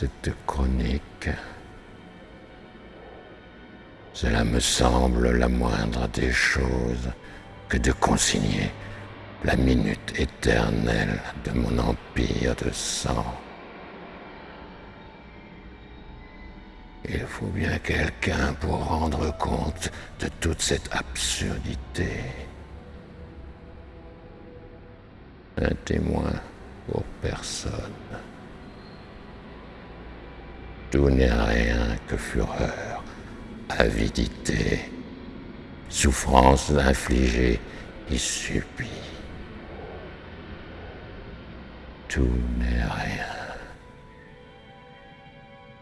cette chronique. Cela me semble la moindre des choses que de consigner la minute éternelle de mon empire de sang. Il faut bien quelqu'un pour rendre compte de toute cette absurdité. Un témoin pour personne. Tout n'est rien que fureur, avidité, souffrance infligée et subie. Tout n'est rien.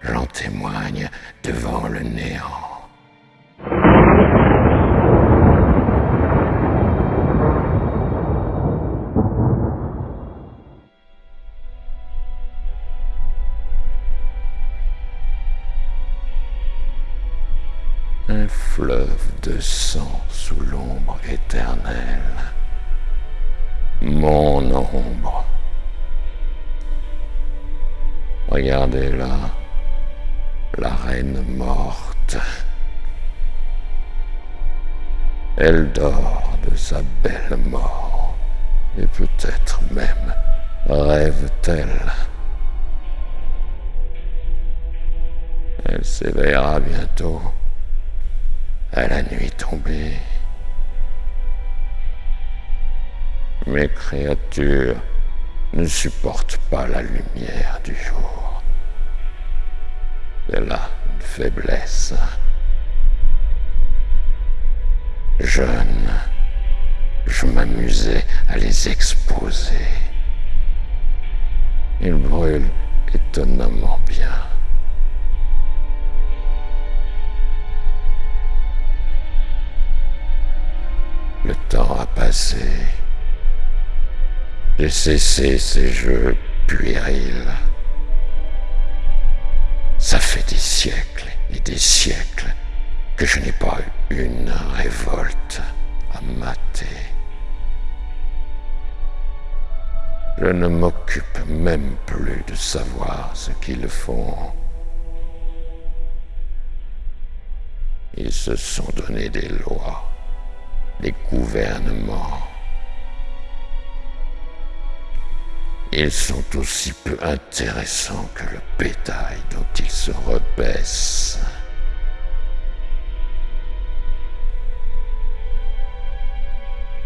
J'en témoigne devant le néant. Un fleuve de sang sous l'ombre éternelle. Mon ombre. Regardez là, la reine morte. Elle dort de sa belle mort, et peut-être même rêve-t-elle. Elle s'éveillera bientôt à la nuit tombée. Mes créatures ne supportent pas la lumière du jour. C'est là une faiblesse. Jeune, je m'amusais à les exposer. Ils brûlent étonnamment bien. Temps a passé. J'ai cessé ces jeux puérils. Ça fait des siècles et des siècles que je n'ai pas eu une révolte à mater. Je ne m'occupe même plus de savoir ce qu'ils font. Ils se sont donné des lois les gouvernements. Ils sont aussi peu intéressants que le bétail dont ils se rebaissent.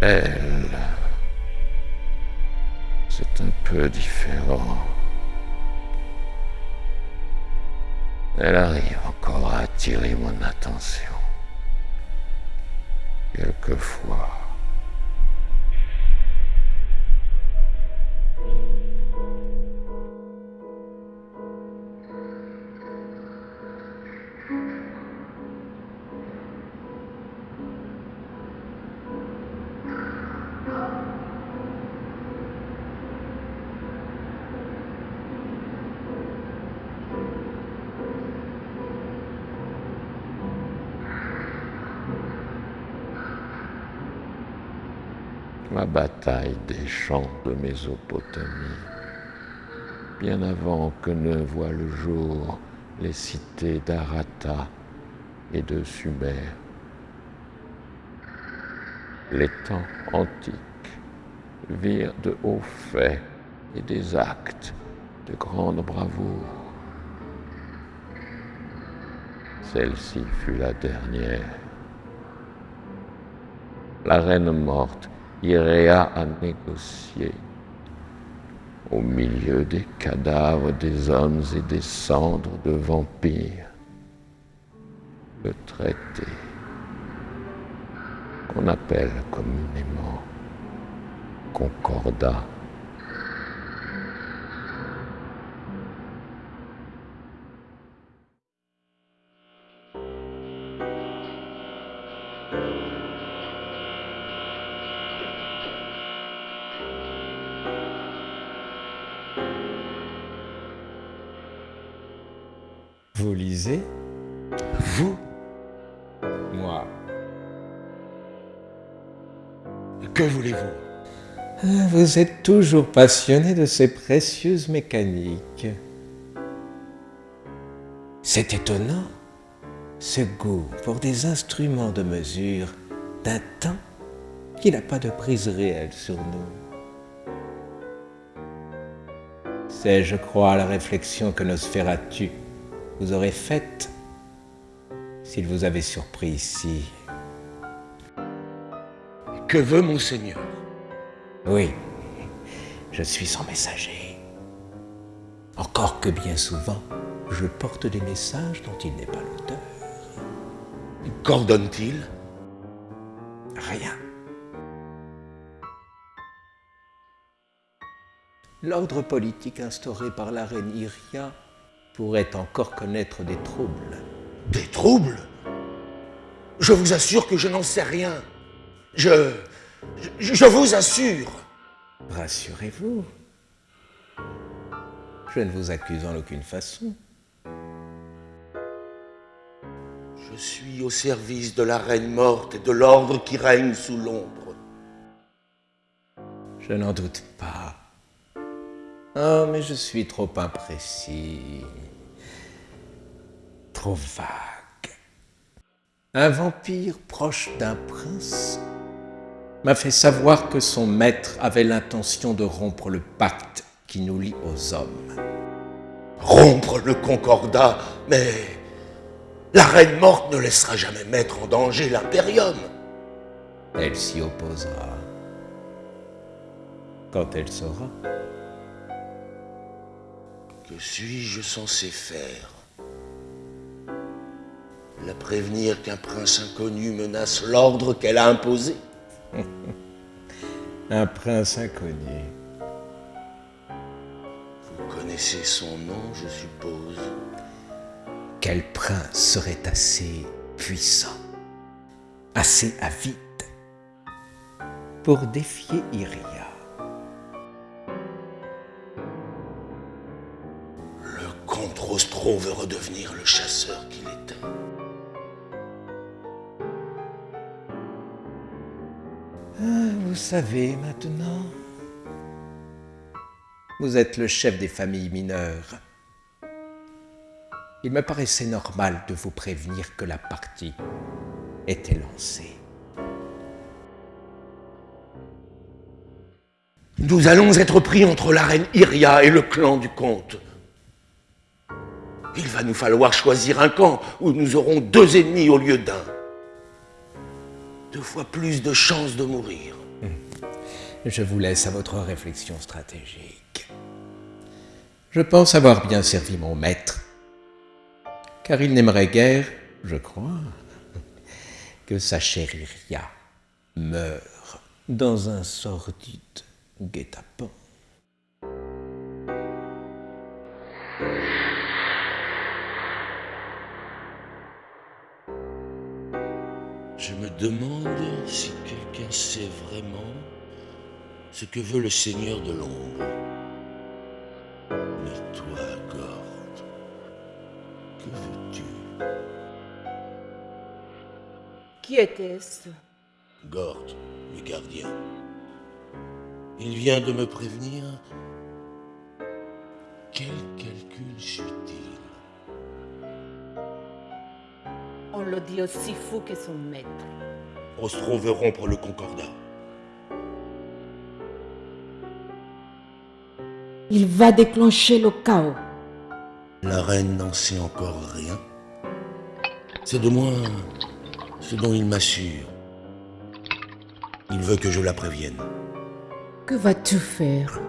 Elle, c'est un peu différent. Elle arrive encore à attirer mon attention quelquefois. Des champs de Mésopotamie, bien avant que ne voient le jour les cités d'Arata et de Sumer. Les temps antiques virent de hauts faits et des actes de grande bravoure. Celle-ci fut la dernière. La reine morte irait à négocier au milieu des cadavres des hommes et des cendres de vampires le traité qu'on appelle communément concordat. Vous êtes toujours passionné de ces précieuses mécaniques. C'est étonnant, ce goût pour des instruments de mesure d'un temps qui n'a pas de prise réelle sur nous. C'est, je crois, la réflexion que Nosferatu vous aurait faite s'il vous avait surpris ici. Que veut Monseigneur Oui, je suis son messager. Encore que bien souvent, je porte des messages dont il n'est pas l'auteur. Qu'ordonne-t-il? Rien. L'ordre politique instauré par la reine Iria pourrait encore connaître des troubles. Des troubles? Je vous assure que je n'en sais rien. Je, je... Je vous assure. Rassurez-vous. Je ne vous accuse en aucune façon. Je suis au service de la reine morte et de l'ordre qui règne sous l'ombre. Je n'en doute pas. Oh, mais je suis trop imprécis, trop vague. Un vampire proche d'un prince m'a fait savoir que son maître avait l'intention de rompre le pacte qui nous lie aux hommes. Rompre le concordat, mais la reine morte ne laissera jamais mettre en danger l'impérium. Elle s'y opposera quand elle saura. Que suis-je censé faire? La prévenir qu'un prince inconnu menace l'ordre qu'elle a imposé? Un prince inconnu. Vous connaissez son nom, je suppose. Quel prince serait assez puissant, assez avide pour défier Iria? Le comte Rostro veut redevenir le chasseur qu'il était. Vous savez maintenant, vous êtes le chef des familles mineures. Il me paraissait normal de vous prévenir que la partie était lancée. Nous allons être pris entre la reine Iria et le clan du comte. Il va nous falloir choisir un camp où nous aurons deux ennemis au lieu d'un. Deux fois plus de chances de mourir. Je vous laisse à votre réflexion stratégique. Je pense avoir bien servi mon maître, car il n'aimerait guère, je crois, que sa chère Iria meure dans un sordide guet-apens. Je me demande si quelqu'un sait vraiment ce que veut le Seigneur de l'ombre. Mais toi, Gord, que veux-tu? Qui était-ce? Gord, le gardien. Il vient de me prévenir. Quel calcul subtil. On le dit aussi fou que son maître. Ostro veut rompre le concordat. Il va déclencher le chaos. La reine n'en sait encore rien. C'est de moi ce dont il m'assure. Il veut que je la prévienne. Que vas-tu faire?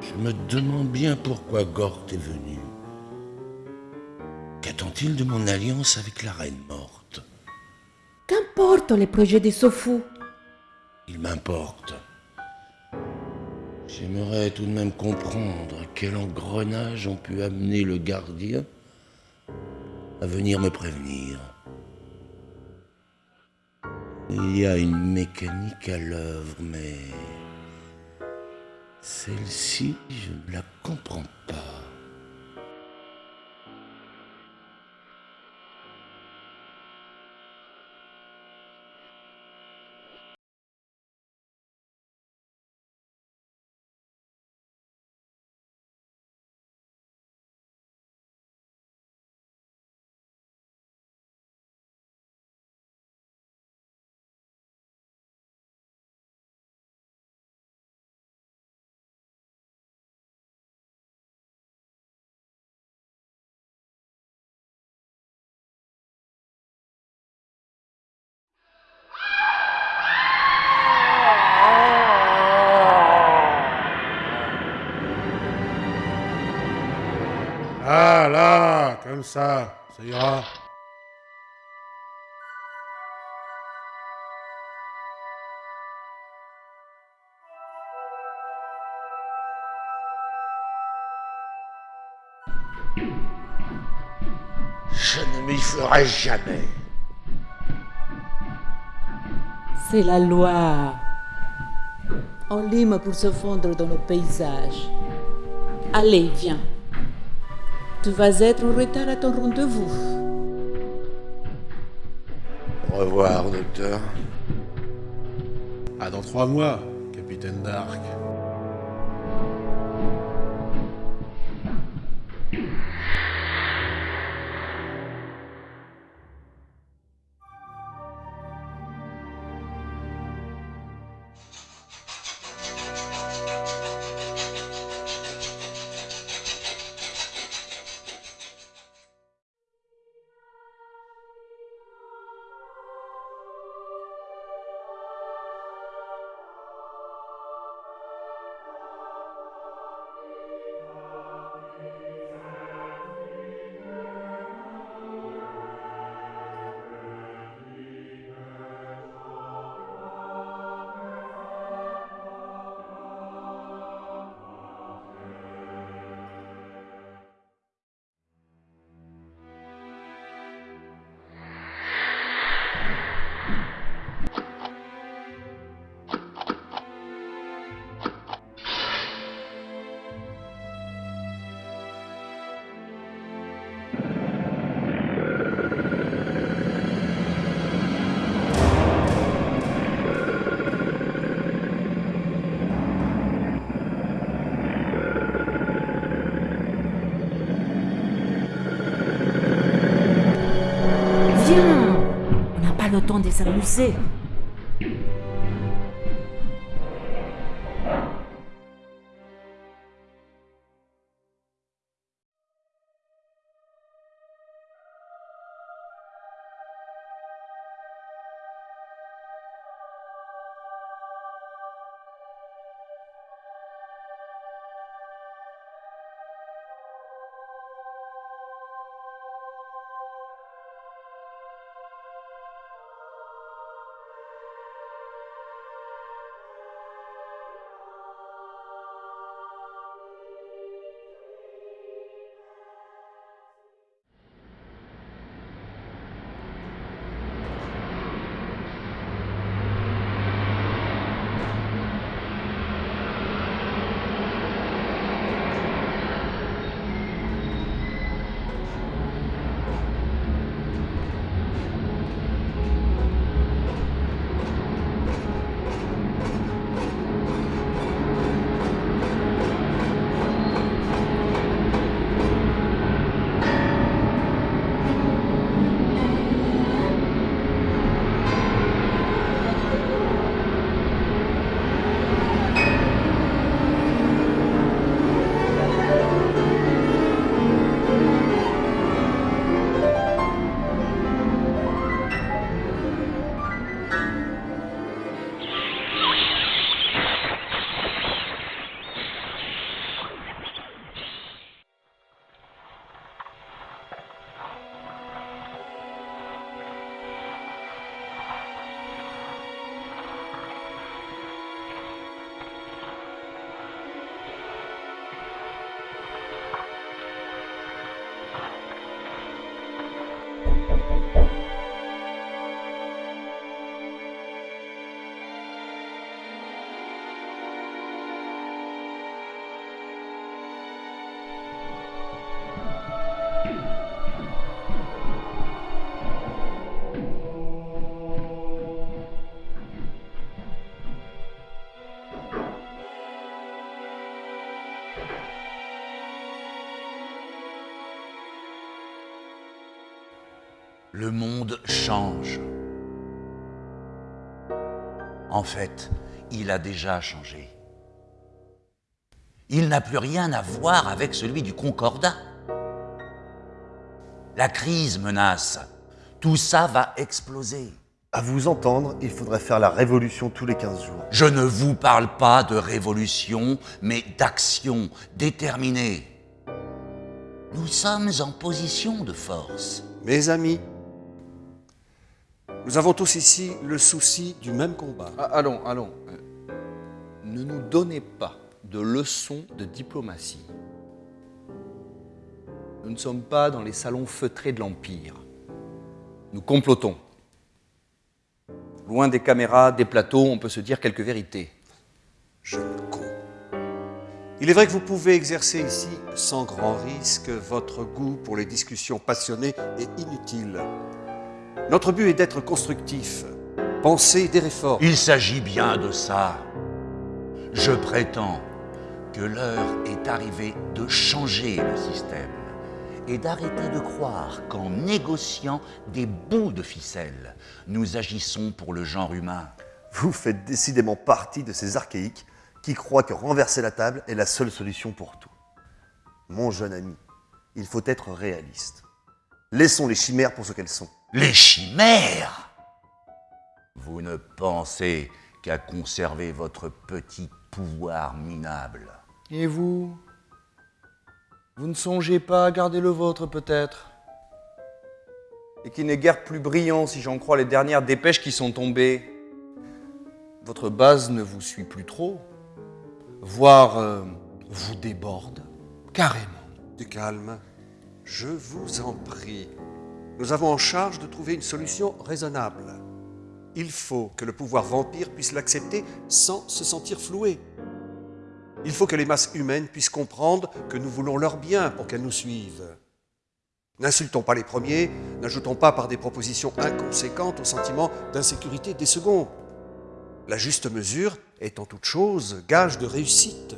Je me demande bien pourquoi Gort est venu. De mon alliance avec la reine morte Qu'importe les projets de ce fou Il m'importe. J'aimerais tout de même comprendre quel engrenage ont pu amener le gardien à venir me prévenir. Il y a une mécanique à l'œuvre, mais celle-ci, je ne la comprends pas. Jamais. C'est la loi. On lime pour se fondre dans le paysage. Allez, viens. Tu vas être en retard à ton rendez-vous. Au revoir, docteur. À dans trois mois, capitaine Dark. Pas le temps de s'amuser. Le monde change. En fait, il a déjà changé. Il n'a plus rien à voir avec celui du Concordat. La crise menace. Tout ça va exploser. À vous entendre, il faudrait faire la révolution tous les 15 jours. Je ne vous parle pas de révolution, mais d'action déterminée. Nous sommes en position de force. Mes amis, nous avons tous ici le souci du même combat. Ah, allons, allons. Euh, ne nous donnez pas de leçons de diplomatie. Nous ne sommes pas dans les salons feutrés de l'Empire. Nous complotons. Loin des caméras, des plateaux, on peut se dire quelques vérités. Jeune con. Il est vrai que vous pouvez exercer ici, sans grand risque, votre goût pour les discussions passionnées et inutiles. Notre but est d'être constructif, penser des réformes. Il s'agit bien de ça. Je prétends que l'heure est arrivée de changer le système et d'arrêter de croire qu'en négociant des bouts de ficelle, nous agissons pour le genre humain. Vous faites décidément partie de ces archaïques qui croient que renverser la table est la seule solution pour tout. Mon jeune ami, il faut être réaliste. Laissons les chimères pour ce qu'elles sont. Les chimères Vous ne pensez qu'à conserver votre petit pouvoir minable. Et vous? Vous ne songez pas à garder le vôtre peut-être? Et qui n'est guère plus brillant si j'en crois les dernières dépêches qui sont tombées. Votre base ne vous suit plus trop, voire euh, vous déborde carrément. Du calme, je vous en prie. Nous avons en charge de trouver une solution raisonnable. Il faut que le pouvoir vampire puisse l'accepter sans se sentir floué. Il faut que les masses humaines puissent comprendre que nous voulons leur bien pour qu'elles nous suivent. N'insultons pas les premiers, n'ajoutons pas par des propositions inconséquentes au sentiment d'insécurité des seconds. La juste mesure est en toute chose gage de réussite.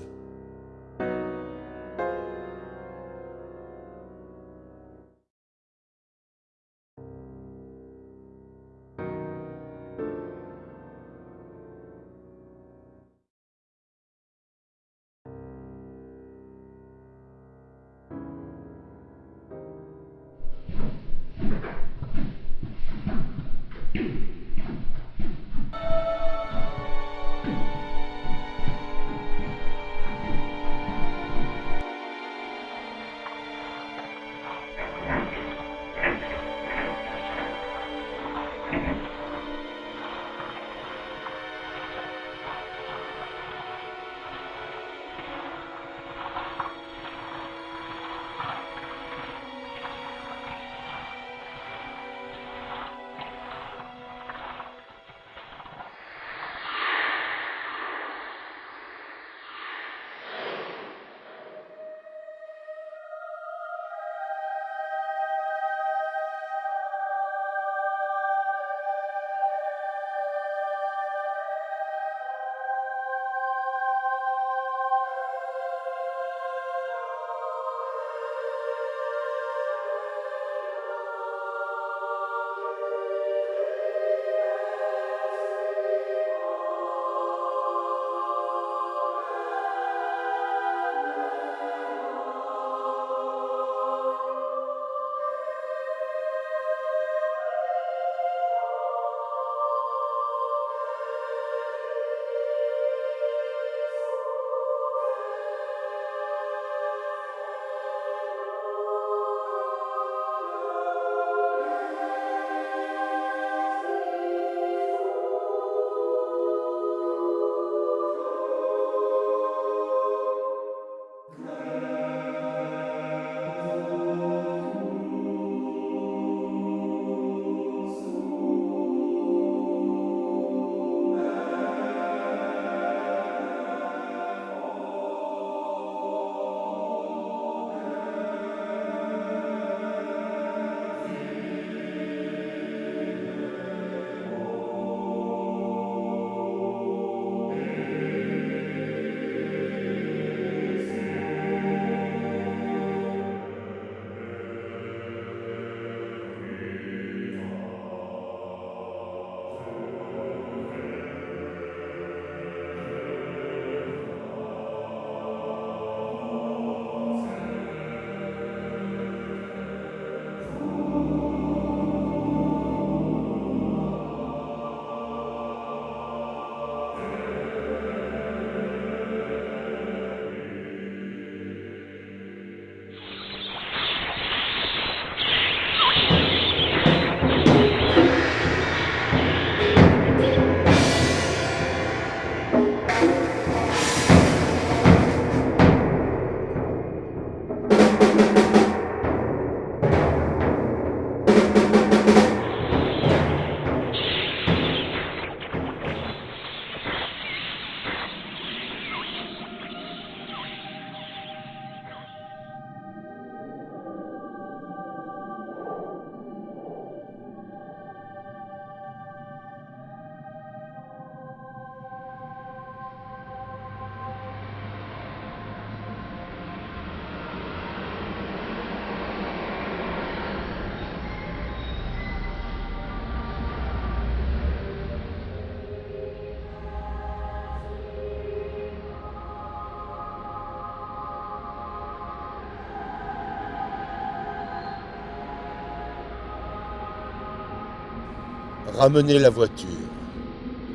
Ramenez la voiture.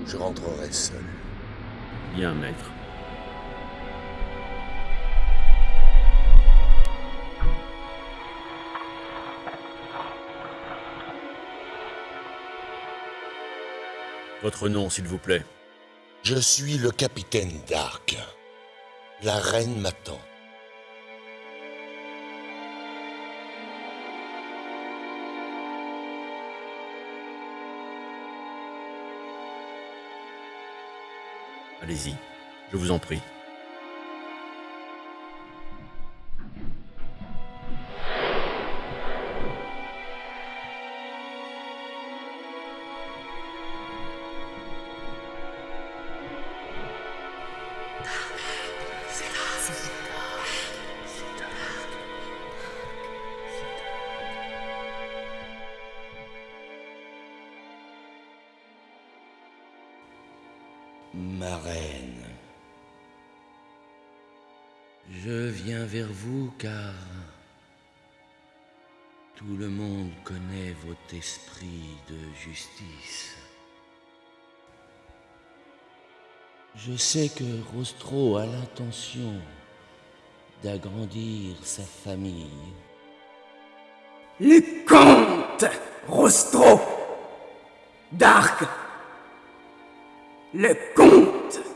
Je rentrerai seul. Bien, maître. Votre nom, s'il vous plaît. Je suis le capitaine Dark. La reine m'attend. Je vous en prie. Je viens vers vous car tout le monde connaît votre esprit de justice. Je sais que Rostro a l'intention d'agrandir sa famille. Le comte Rostro Dark Le comte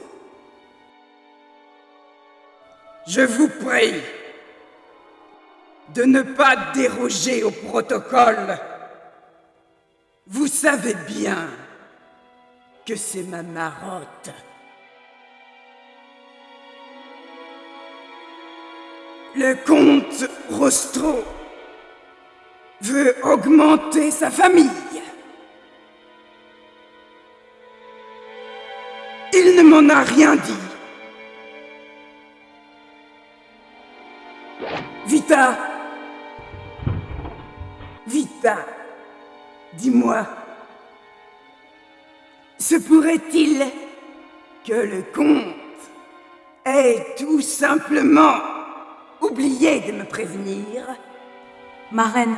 Je vous prie de ne pas déroger au protocole. Vous savez bien que c'est ma marotte. Le comte Rostro veut augmenter sa famille. Il ne m'en a rien dit. Vita Vita Dis-moi, se pourrait-il que le comte ait tout simplement oublié de me prévenir? Ma reine,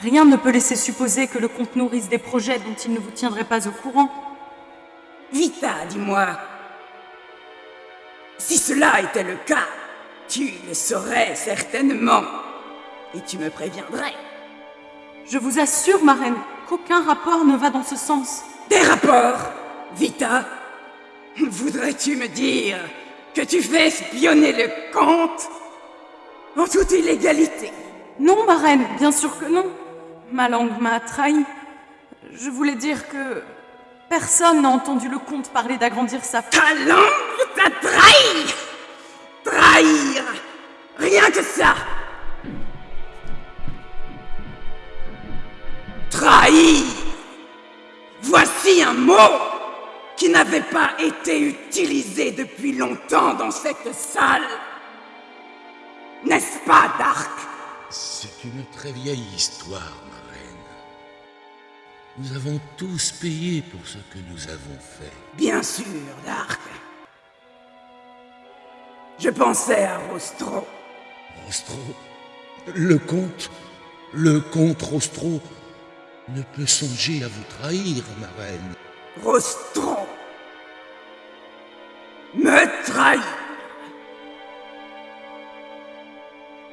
rien ne peut laisser supposer que le comte nourrisse des projets dont il ne vous tiendrait pas au courant. Vita, dis-moi. Si cela était le cas, tu le saurais certainement. Et tu me préviendrais. Je vous assure, ma reine, qu'aucun rapport ne va dans ce sens. Des rapports Vita Voudrais-tu me dire que tu fais espionner le comte en toute illégalité? Non, ma reine, bien sûr que non. Ma langue m'a trahi. Je voulais dire que personne n'a entendu le comte parler d'agrandir sa Ta langue t'a trahi Trahir Rien que ça Trahir Voici un mot qui n'avait pas été utilisé depuis longtemps dans cette salle. N'est-ce pas, Dark? C'est une très vieille histoire, ma reine. Nous avons tous payé pour ce que nous avons fait. Bien sûr, Dark. Je pensais à Rostro. Rostro Le comte Le comte Rostro ne peut songer à vous trahir, ma reine. Rostro Me trahir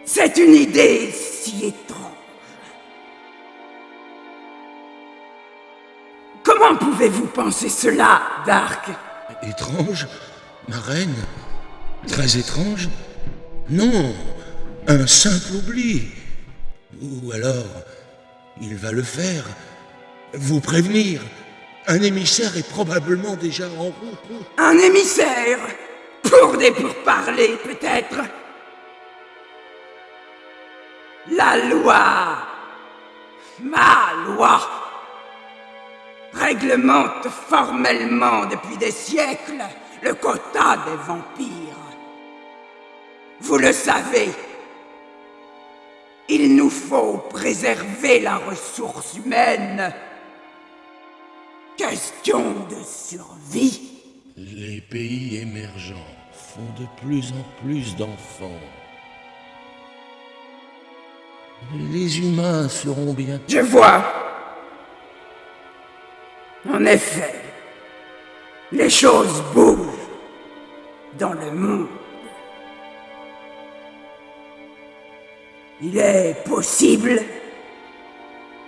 C'est une idée si étrange. Comment pouvez-vous penser cela, Dark? Étrange Ma reine Très étrange Non Un simple oubli Ou alors Il va le faire. Vous prévenir. Un émissaire est probablement déjà en route. Un émissaire Pour des pourparlers, peut-être La loi Ma loi réglemente formellement depuis des siècles le quota des vampires. Vous le savez, il nous faut préserver la ressource humaine. Question de survie. Les pays émergents font de plus en plus d'enfants. Les humains seront bien... Je vois. En effet, les choses bougent dans le monde. Il est possible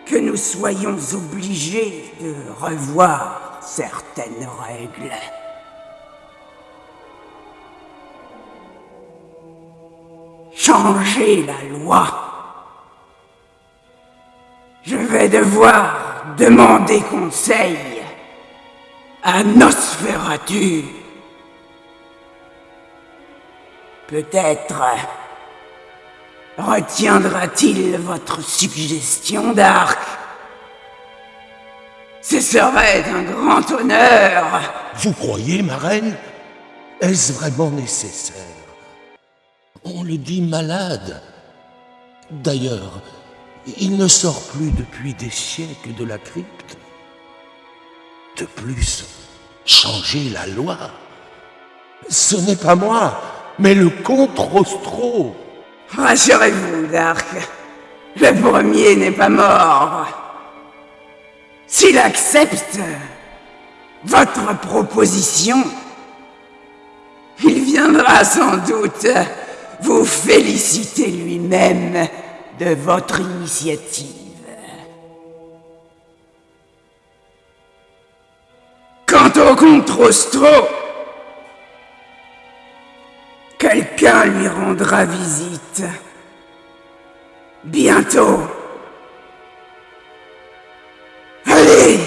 que nous soyons obligés de revoir certaines règles. Changer la loi. Je vais devoir demander conseil à Nosferatu. Peut-être retiendra-t-il votre suggestion d'arc Ce serait un grand honneur. Vous croyez, ma reine? Est-ce vraiment nécessaire? On le dit malade. D'ailleurs, il ne sort plus depuis des siècles de la crypte. De plus, changer la loi, ce n'est pas moi, mais le comte Rostro. Rassurez-vous, Dark. Le premier n'est pas mort. S'il accepte votre proposition, il viendra sans doute vous féliciter lui-même de votre initiative. Quant au comte quelqu'un lui rendra visite. Bientôt. Allez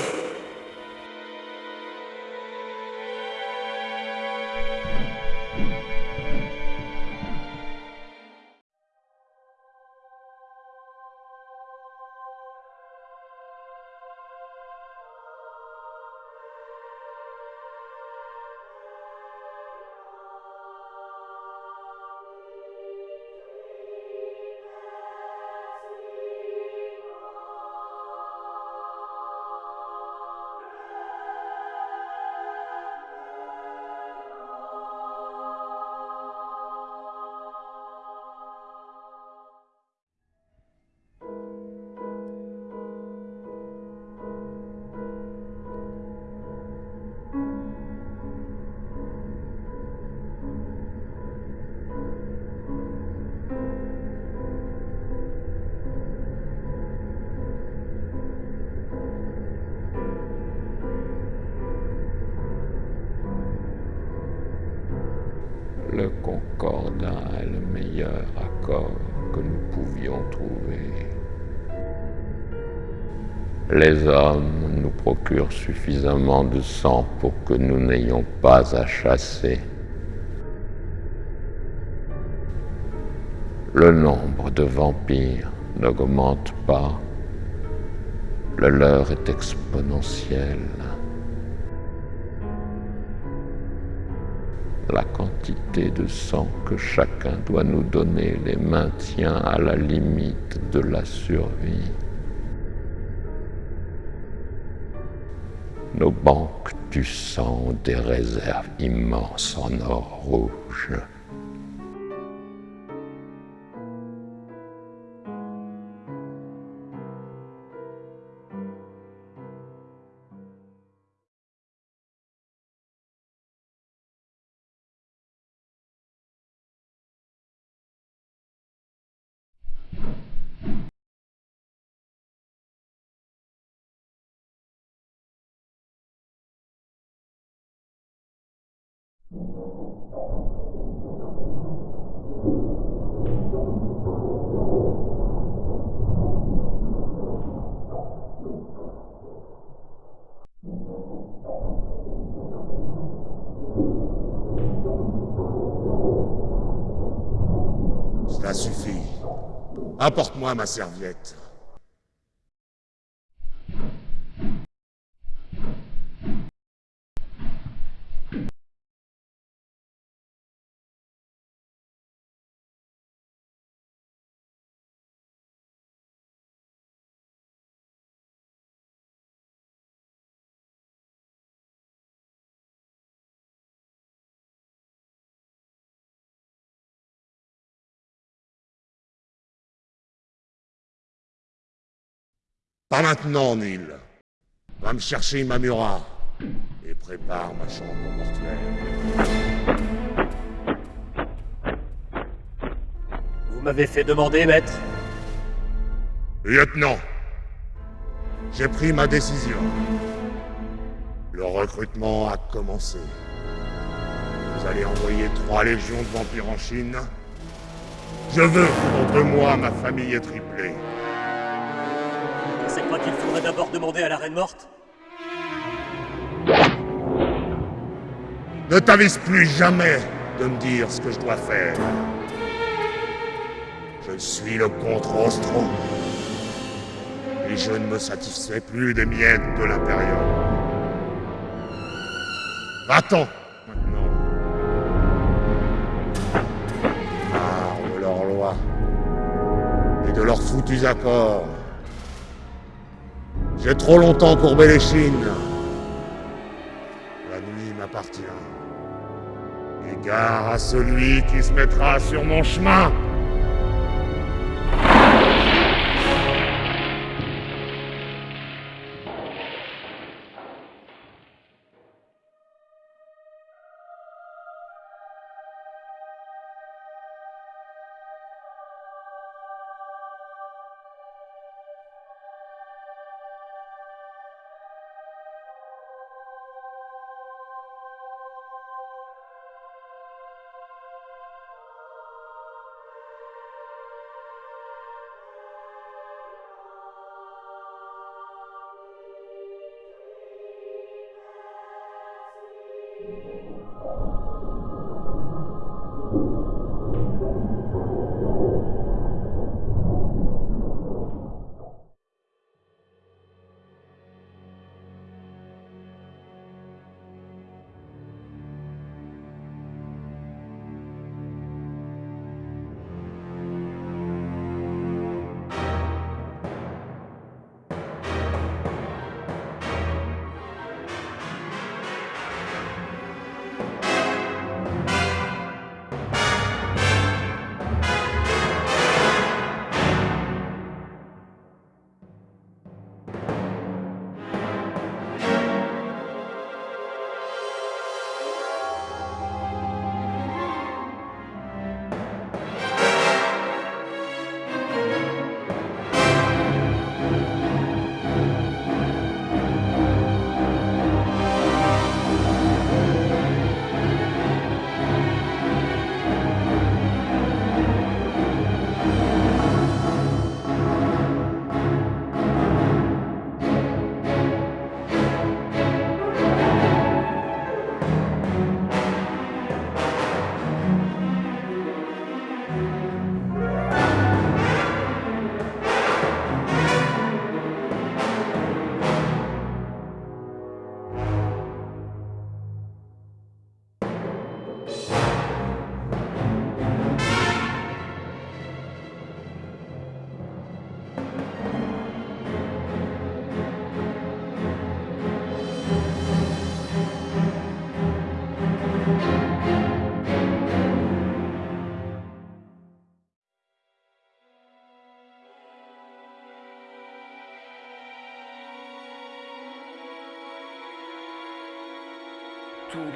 suffisamment de sang pour que nous n'ayons pas à chasser. Le nombre de vampires n'augmente pas. Le leur est exponentiel. La quantité de sang que chacun doit nous donner les maintient à la limite de la survie. Nos banques du sang des réserves immenses en or rouge. a suffi. Apporte-moi ma serviette. Pas maintenant, Neil. Va me chercher Mamura et prépare ma chambre mortuaire. Vous m'avez fait demander, maître Lieutenant, j'ai pris ma décision. Le recrutement a commencé. Vous allez envoyer trois légions de vampires en Chine. Je veux que deux mois ma famille est triplée. Qu'il faudrait d'abord demander à la reine morte Ne t'avise plus jamais de me dire ce que je dois faire. Je suis le contre Rostro. Et je ne me satisfais plus des miettes de l'Imperium. Va-t'en, maintenant. Marre de leurs lois. Et de leurs foutus accords. J'ai trop longtemps courbé les chines. La nuit m'appartient. Égare à celui qui se mettra sur mon chemin.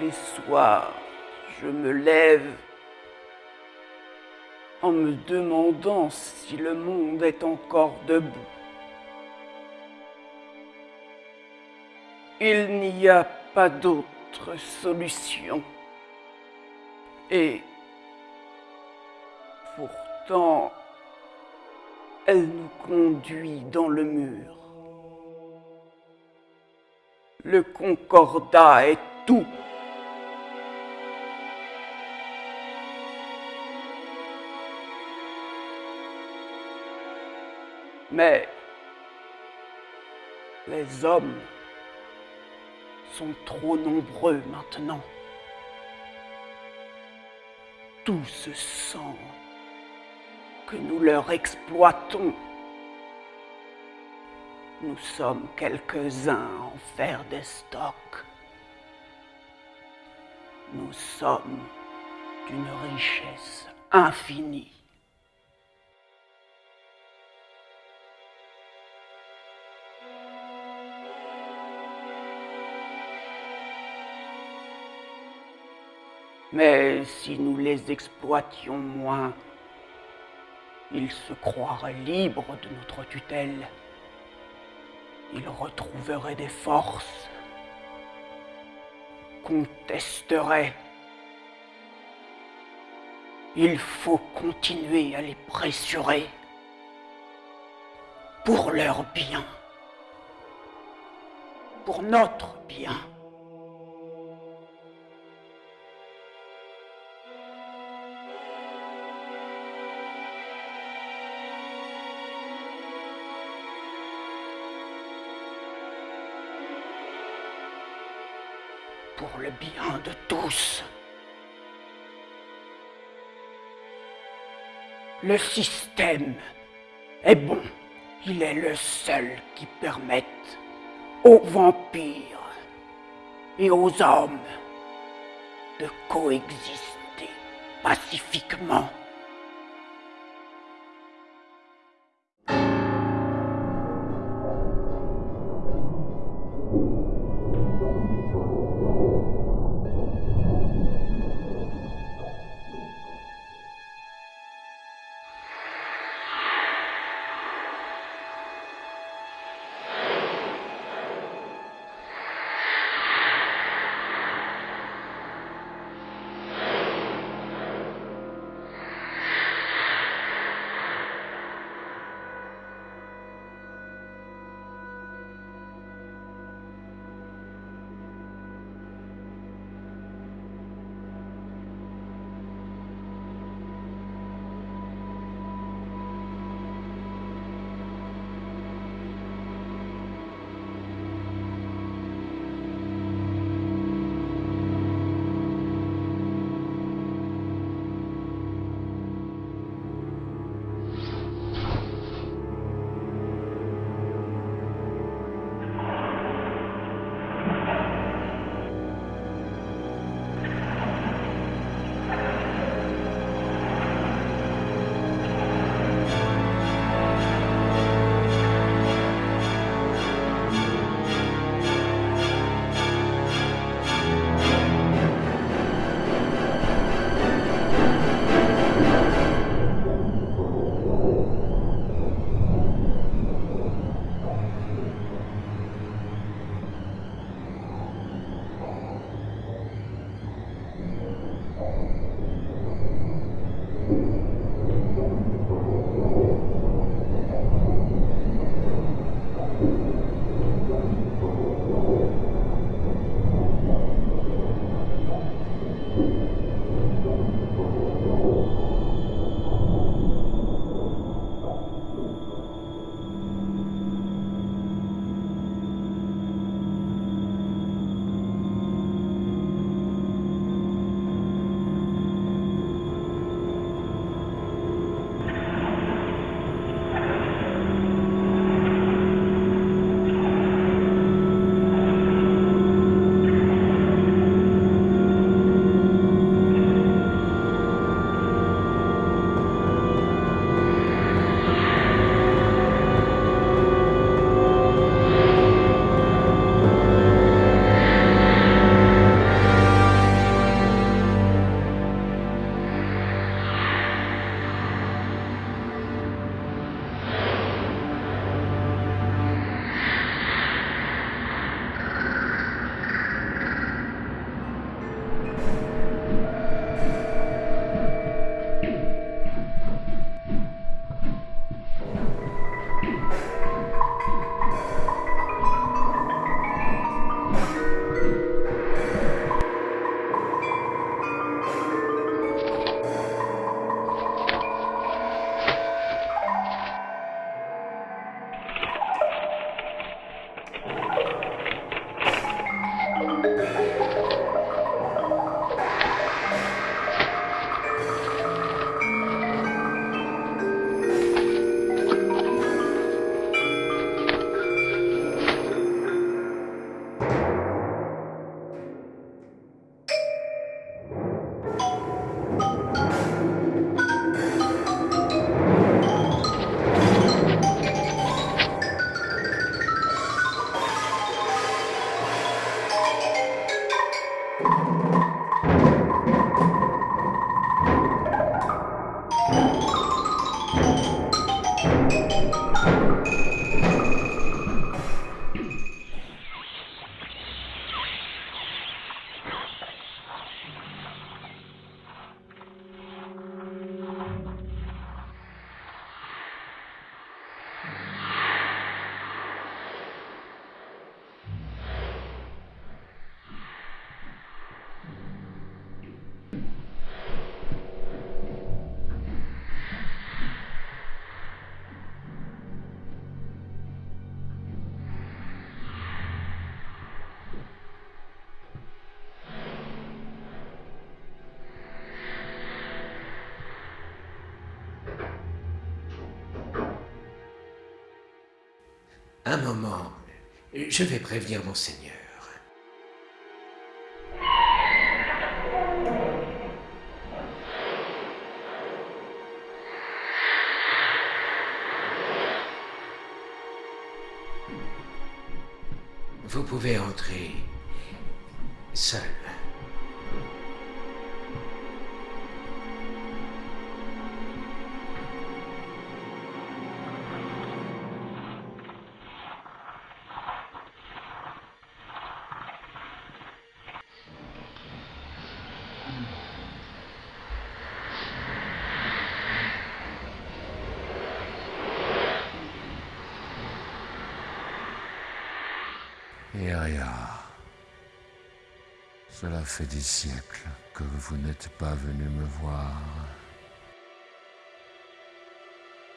Les soirs, je me lève en me demandant si le monde est encore debout. Il n'y a pas d'autre solution. Et pourtant, elle nous conduit dans le mur. Le concordat est tout. Mais les hommes sont trop nombreux maintenant. Tout ce sang que nous leur exploitons. Nous sommes quelques-uns en faire des stocks. Nous sommes d'une richesse infinie. Mais si nous les exploitions moins, ils se croiraient libres de notre tutelle. Ils retrouveraient des forces, contesteraient. Il faut continuer à les pressurer pour leur bien, pour notre bien. Bien de tous. Le système est bon. Il est le seul qui permette aux vampires et aux hommes de coexister pacifiquement. Un moment, je vais prévenir mon seigneur. Vous pouvez entrer fait des siècles que vous n'êtes pas venu me voir.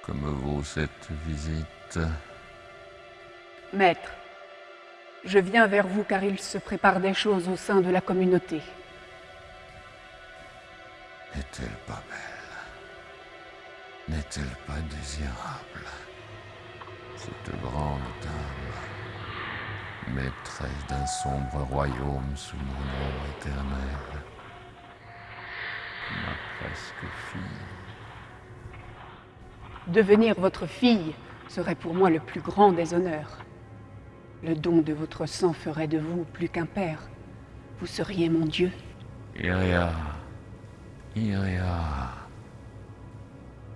Que me vaut cette visite Maître, je viens vers vous car il se prépare des choses au sein de la communauté. N'est-elle pas belle? N'est-elle pas désirable? Cette grande dame, d'un sombre royaume sous mon nom éternel, ma presque fille. Devenir votre fille serait pour moi le plus grand des honneurs. Le don de votre sang ferait de vous plus qu'un père. Vous seriez mon Dieu. Iria, Iria,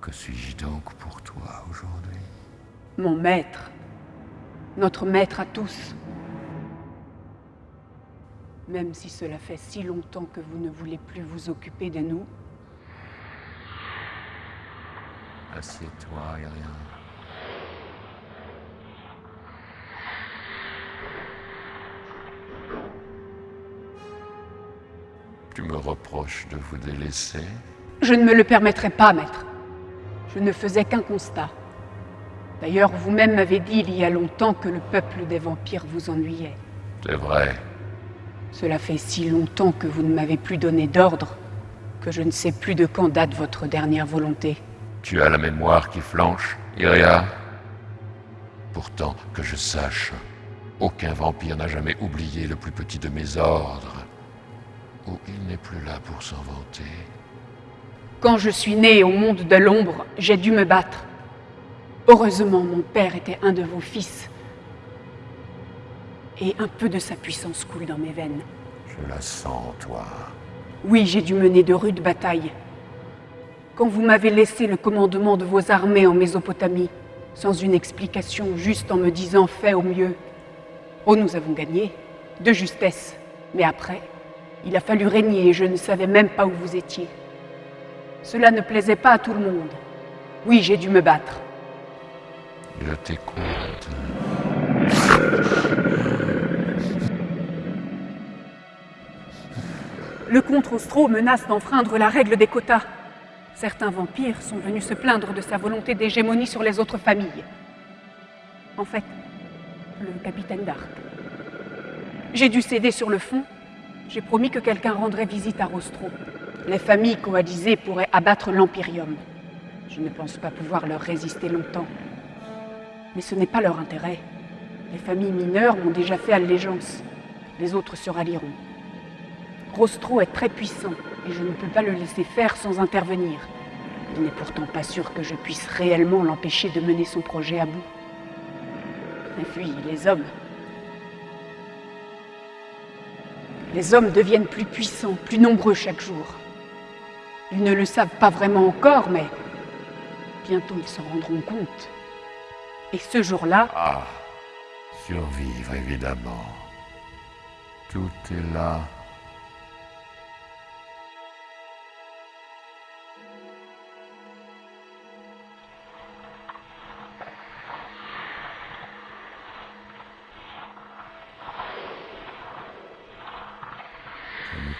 que suis-je donc pour toi aujourd'hui? Mon maître. Notre maître à tous. Même si cela fait si longtemps que vous ne voulez plus vous occuper de nous, Assieds-toi, Iria. Tu me reproches de vous délaisser? Je ne me le permettrai pas, maître. Je ne faisais qu'un constat. D'ailleurs, vous-même m'avez dit il y a longtemps que le peuple des vampires vous ennuyait. C'est vrai. Cela fait si longtemps que vous ne m'avez plus donné d'ordre que je ne sais plus de quand date votre dernière volonté. Tu as la mémoire qui flanche, Iria Pourtant, que je sache, aucun vampire n'a jamais oublié le plus petit de mes ordres. Ou il n'est plus là pour s'en vanter. Quand je suis né au monde de l'ombre, j'ai dû me battre. Heureusement, mon père était un de vos fils. Et un peu de sa puissance coule dans mes veines. Je la sens, toi. Oui, j'ai dû mener de rudes batailles. Quand vous m'avez laissé le commandement de vos armées en Mésopotamie, sans une explication, juste en me disant fais au mieux. Oh, nous avons gagné, de justesse. Mais après, il a fallu régner et je ne savais même pas où vous étiez. Cela ne plaisait pas à tout le monde. Oui, j'ai dû me battre. Je t'écoute. Le comte Rostro menace d'enfreindre la règle des quotas. Certains vampires sont venus se plaindre de sa volonté d'hégémonie sur les autres familles. En fait, le capitaine d'Arc. J'ai dû céder sur le fond. J'ai promis que quelqu'un rendrait visite à Rostro. Les familles coalisées pourraient abattre l'Empyrium. Je ne pense pas pouvoir leur résister longtemps. Mais ce n'est pas leur intérêt. Les familles mineures m'ont déjà fait allégeance. Les autres se rallieront. Rostro est très puissant et je ne peux pas le laisser faire sans intervenir. Il n'est pourtant pas sûr que je puisse réellement l'empêcher de mener son projet à bout. Et puis, les hommes. Les hommes deviennent plus puissants, plus nombreux chaque jour. Ils ne le savent pas vraiment encore, mais bientôt ils s'en rendront compte. Et ce jour-là, Ah, survivre évidemment. Tout est là.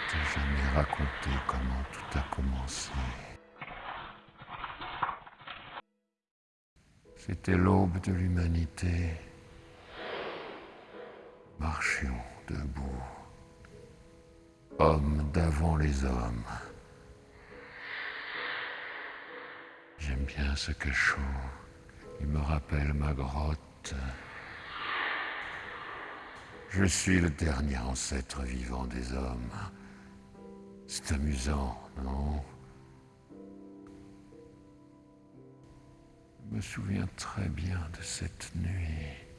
T'ai jamais raconté comment tout a commencé. C'était l'aube de l'humanité. Marchions debout. Hommes d'avant les hommes. J'aime bien ce cachot. Il me rappelle ma grotte. Je suis le dernier ancêtre vivant des hommes. C'est amusant, non? Je me souviens très bien de cette nuit.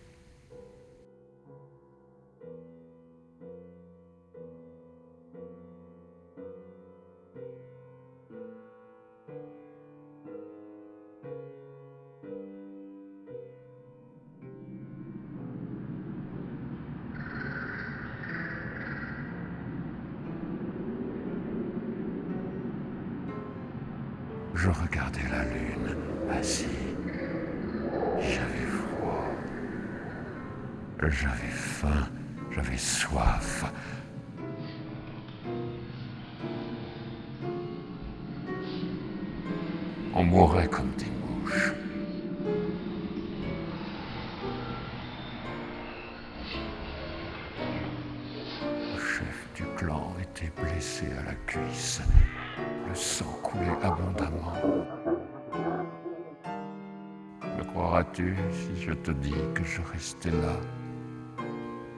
Restais là,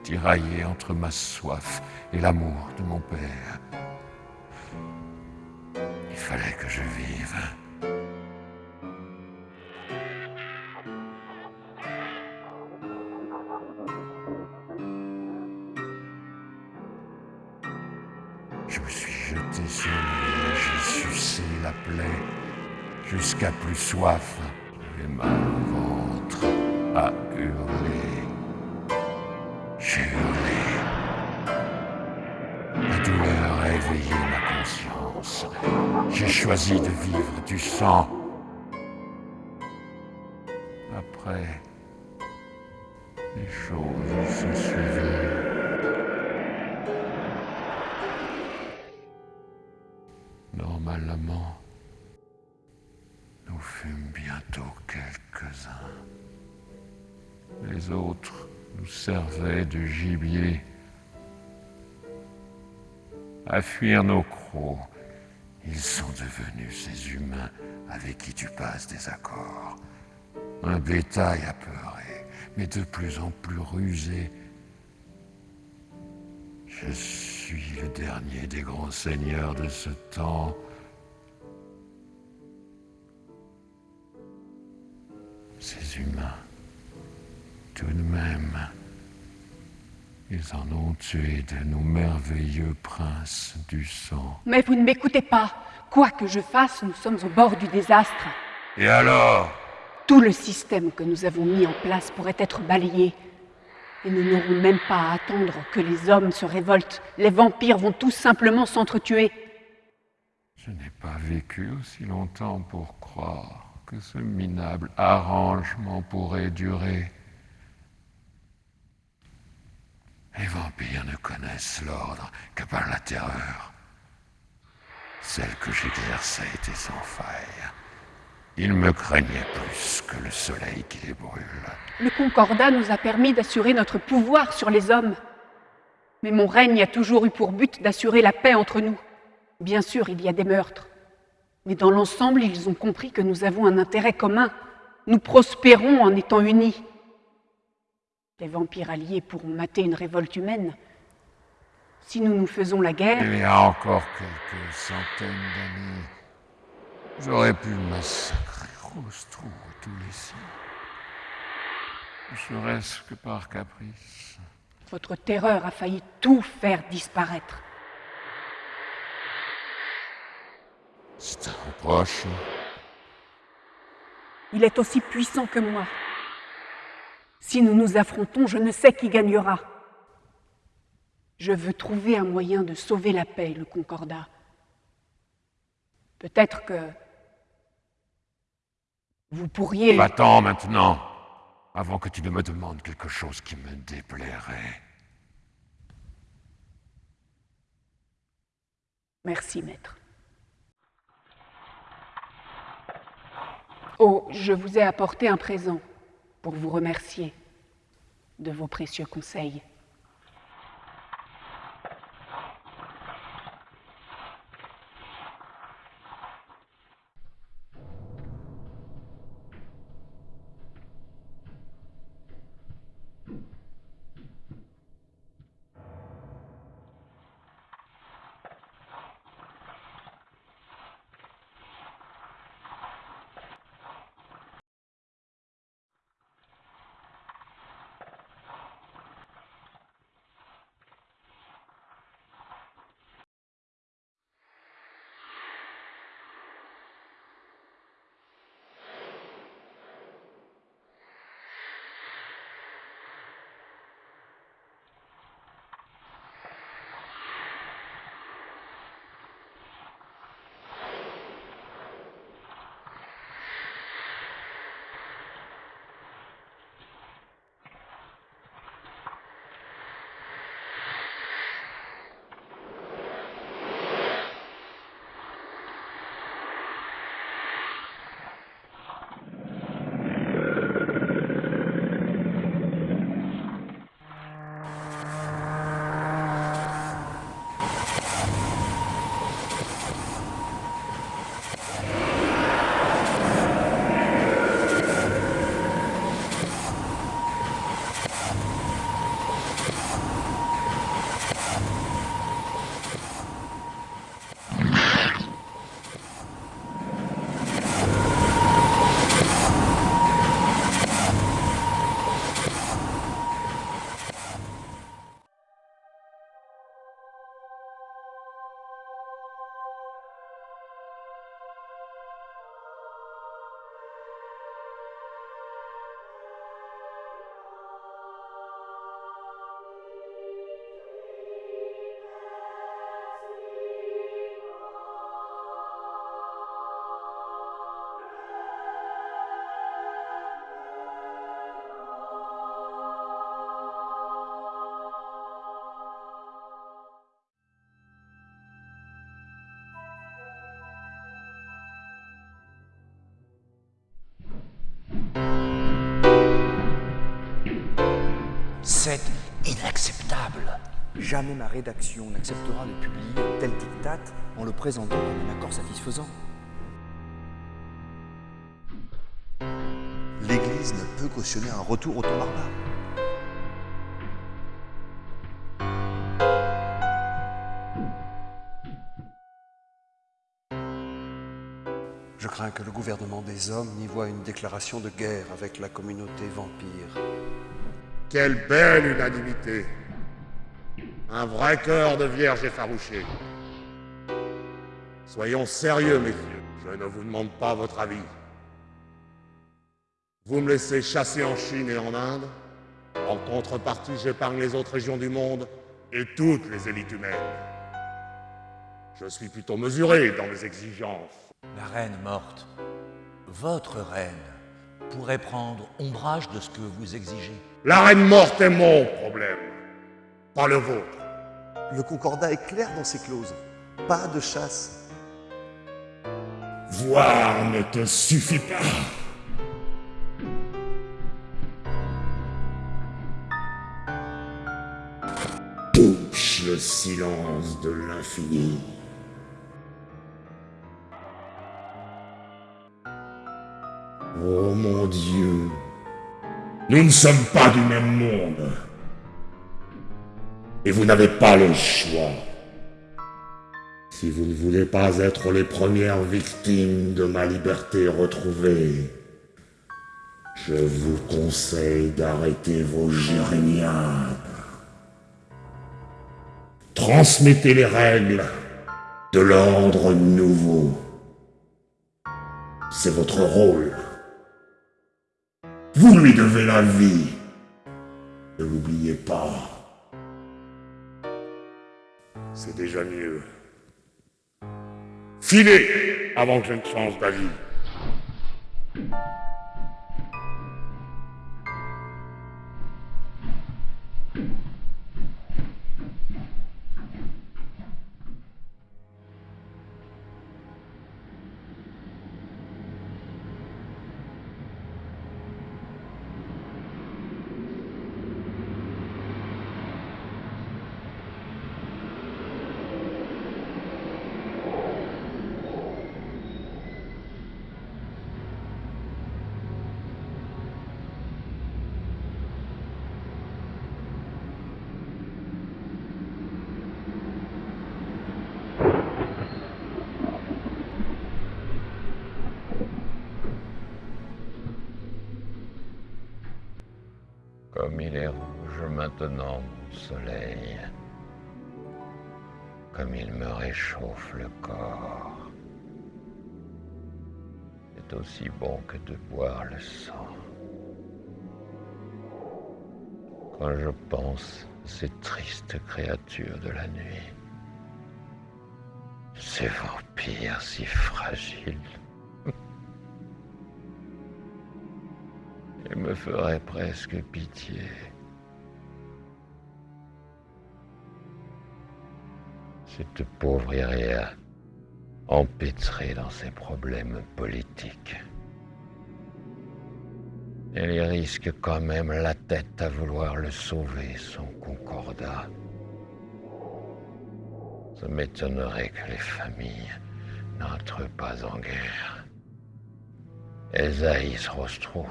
tiraillé entre ma soif et l'amour de mon père Il fallait que je vive. Je me suis jeté sur lui, j'ai sucé la plaie jusqu'à plus soif. Choisi de vivre du sang. Après, les choses se suivaient. Normalement, nous fûmes bientôt quelques-uns. Les autres nous servaient de gibier. À fuir nos crocs, ils sont devenus ces humains avec qui tu passes des accords. Un bétail apeuré, mais de plus en plus rusé. Je suis le dernier des grands seigneurs de ce temps. Ces humains, tout de même, ils en ont tué de nos merveilleux princes du sang. Mais vous ne m'écoutez pas. Quoi que je fasse, nous sommes au bord du désastre. Et alors? Tout le système que nous avons mis en place pourrait être balayé. Et nous n'aurons même pas à attendre que les hommes se révoltent. Les vampires vont tout simplement s'entretuer. Je n'ai pas vécu aussi longtemps pour croire que ce minable arrangement pourrait durer. Les vampires ne connaissent l'ordre que par la terreur. Celle que j'exerçais était sans faille. Ils me craignaient plus que le soleil qui les brûle. Le concordat nous a permis d'assurer notre pouvoir sur les hommes. Mais mon règne a toujours eu pour but d'assurer la paix entre nous. Bien sûr, il y a des meurtres. Mais dans l'ensemble, ils ont compris que nous avons un intérêt commun. Nous prospérons en étant unis. Les vampires alliés pourront mater une révolte humaine. Si nous nous faisons la guerre, Il y a encore quelques centaines d'années, j'aurais pu massacrer Rostrou et tous les siens. Ne serait-ce que par caprice. votre terreur a failli tout faire disparaître. C'est un reproche. Il est aussi puissant que moi. Si nous nous affrontons, je ne sais qui gagnera. Je veux trouver un moyen de sauver la paix, le concordat. Peut-être que vous pourriez... Va-t'en maintenant, avant que tu ne me demandes quelque chose qui me déplairait. Merci, maître. Oh, je vous ai apporté un présent pour vous remercier de vos précieux conseils. C'est inacceptable. Jamais ma rédaction n'acceptera de publier un tel diktat en le présentant comme un accord satisfaisant. L'Église ne peut cautionner un retour au temps barbare. Je crains que le gouvernement des hommes n'y voie une déclaration de guerre avec la communauté vampire. Quelle belle unanimité Un vrai cœur de vierge effarouchée. Soyons sérieux, messieurs. Je ne vous demande pas votre avis. Vous me laissez chasser en Chine et en Inde. En contrepartie, j'épargne les autres régions du monde et toutes les élites humaines. Je suis plutôt mesuré dans mes exigences. La reine morte, votre reine, pourrait prendre ombrage de ce que vous exigez. La reine morte est mon problème, pas le vôtre. Le concordat est clair dans ses clauses. Pas de chasse. Voir ne te suffit pas. Touche le silence de l'infini. Oh mon Dieu, nous ne sommes pas du même monde. Et vous n'avez pas le choix. Si vous ne voulez pas être les premières victimes de ma liberté retrouvée, je vous conseille d'arrêter vos jérémiades. Transmettez les règles de l'ordre nouveau. C'est votre rôle. Vous lui devez la vie. Ne l'oubliez pas. C'est déjà mieux. Filez avant que je ne change d'avis. Soleil. Comme il me réchauffe le corps. C'est aussi bon que de boire le sang. Quand je pense à ces tristes créatures de la nuit, ces vampires si fragiles, il me ferait presque pitié. Cette pauvre Iria, empêtrée dans ses problèmes politiques. Elle risque quand même la tête à vouloir le sauver, son concordat. Ça m'étonnerait que les familles n'entrent pas en guerre. Elles haïssent Rostro.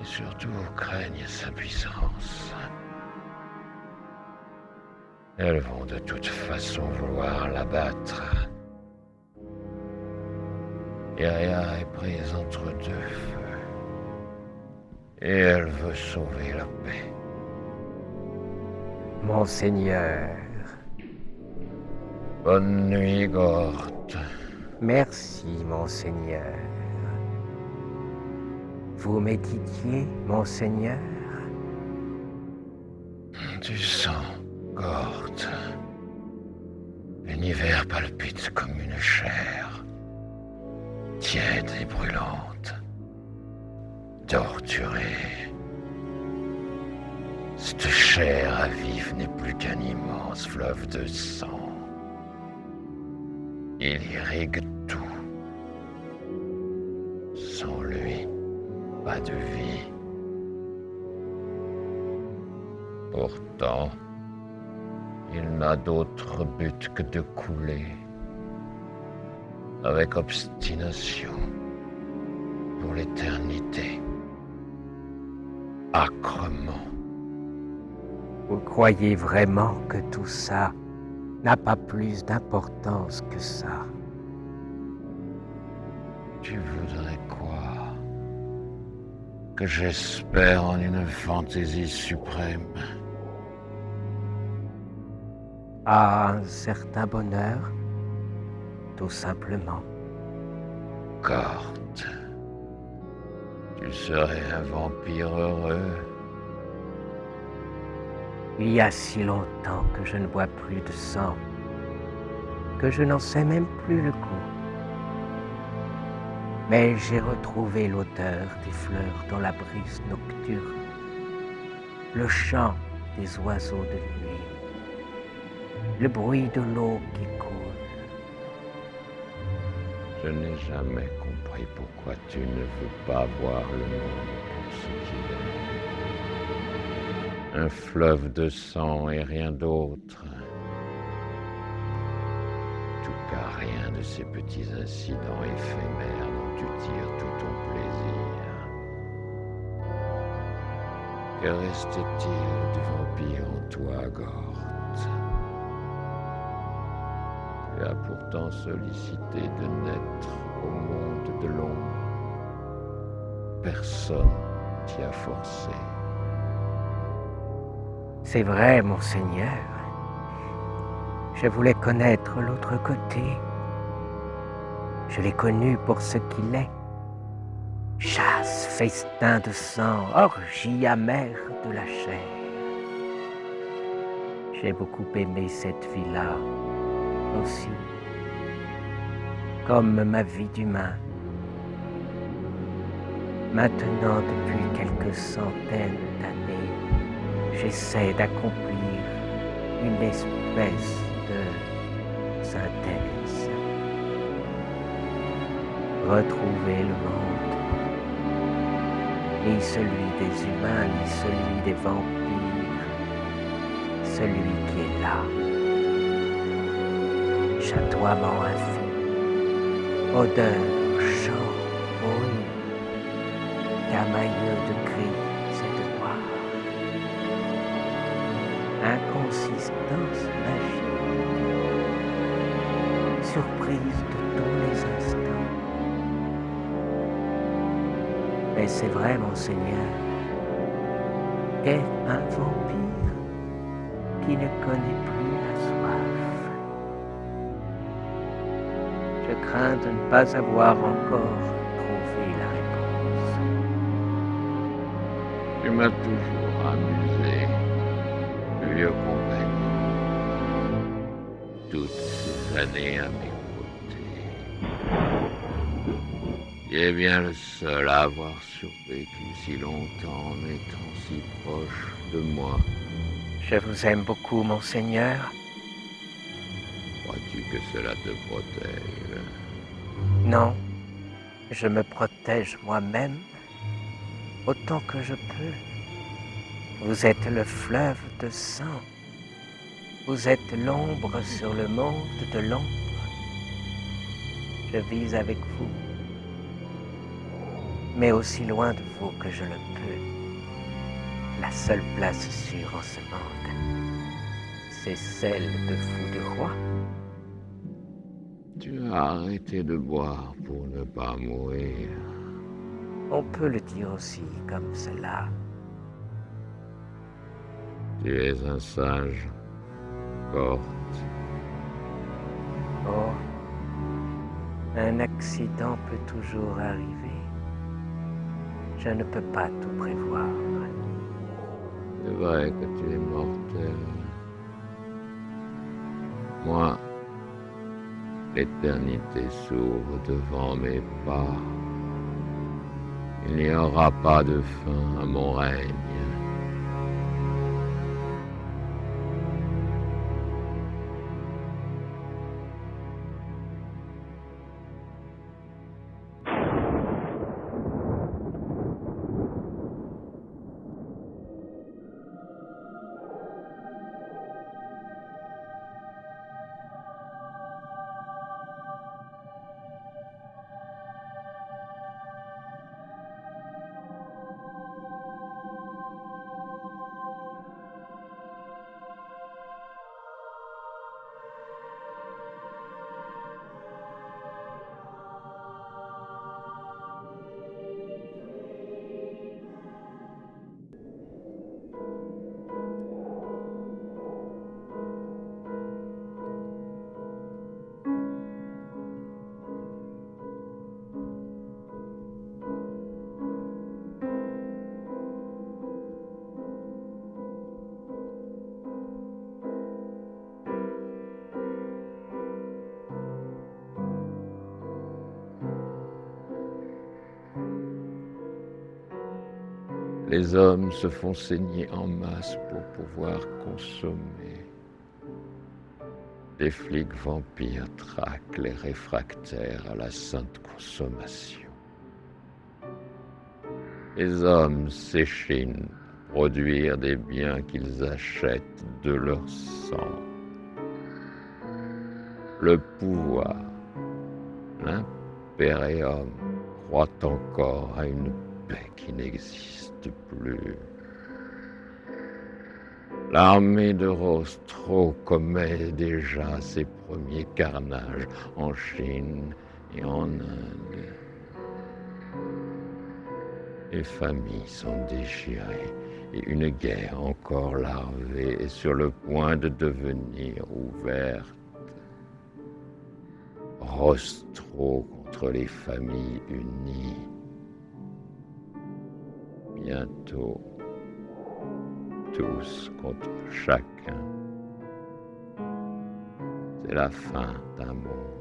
Et surtout craignent sa puissance. Elles vont de toute façon vouloir l'abattre. Iria est prise entre deux feux. Et elle veut sauver la paix. Monseigneur, Bonne nuit, Gort. merci, Monseigneur. Vous méditiez, Monseigneur? Du sang, L'univers palpite comme une chair, tiède et brûlante, torturée. Cette chair à vif n'est plus qu'un immense fleuve de sang. Il irrigue tout. Sans lui, pas de vie. Pourtant, il n'a d'autre but que de couler. Avec obstination. Pour l'éternité, âcrement. Vous croyez vraiment que tout ça n'a pas plus d'importance que ça? Tu voudrais quoi? Que j'espère en une fantaisie suprême À un certain bonheur, tout simplement. Corte, tu serais un vampire heureux. Il y a si longtemps que je ne bois plus de sang, que je n'en sais même plus le goût. Mais j'ai retrouvé l'odeur des fleurs dans la brise nocturne, le chant des oiseaux de nuit, le bruit de l'eau qui coule. Je n'ai jamais compris pourquoi tu ne veux pas voir le monde pour ce qu'il est. Un fleuve de sang et rien d'autre. Tout cas, rien de ces petits incidents éphémères dont tu tires tout ton plaisir. Que reste-t-il du vampire en toi, Gorte As pourtant sollicité de naître au monde de l'ombre. Personne t'y a forcé. C'est vrai, monseigneur. Je voulais connaître l'autre côté. Je l'ai connu pour ce qu'il est. Chasse, festin de sang, orgie amère de la chair. J'ai beaucoup aimé cette vie-là comme ma vie d'humain. Maintenant, depuis quelques centaines d'années, j'essaie d'accomplir une espèce de synthèse. Retrouver le monde, ni celui des humains, ni celui des vampires, celui qui est là. Chatoiement infini, odeur, chant, bruit, camailleux de cris et de voix inconsistance magique, surprise de tous les instants. Et c'est vrai, monseigneur, qu'est un vampire qui ne connaît crains de ne pas avoir encore trouvé la réponse. Tu m'as toujours amusé, vieux compagnon. Toutes ces années à mes côtés. Tu es bien le seul à avoir survécu si longtemps en étant si proche de moi. Je vous aime beaucoup, monseigneur. Que cela te protège Non, je me protège moi-même autant que je peux. Vous êtes le fleuve de sang. Vous êtes l'ombre sur le monde de l'ombre. Je vis avec vous, mais aussi loin de vous que je le peux. La seule place sûre en ce monde, c'est celle de fou de roi. Tu as arrêté de boire pour ne pas mourir. On peut le dire aussi comme cela. Tu es un sage, Corte. Oh, un accident peut toujours arriver. Je ne peux pas tout prévoir. C'est vrai que tu es mortel. Moi, l'éternité s'ouvre devant mes pas. Il n'y aura pas de fin à mon règne. Se font saigner en masse pour pouvoir consommer. Des flics vampires traquent les réfractaires à la sainte consommation. Les hommes s'échinent pour produire des biens qu'ils achètent de leur sang. Le pouvoir, l'impérium croit encore à une qui n'existe plus. L'armée de Rostro commet déjà ses premiers carnages en Chine et en Inde. Les familles sont déchirées et une guerre encore larvée est sur le point de devenir ouverte. Rostro contre les familles unies. Bientôt, tous contre chacun. C'est la fin d'un monde.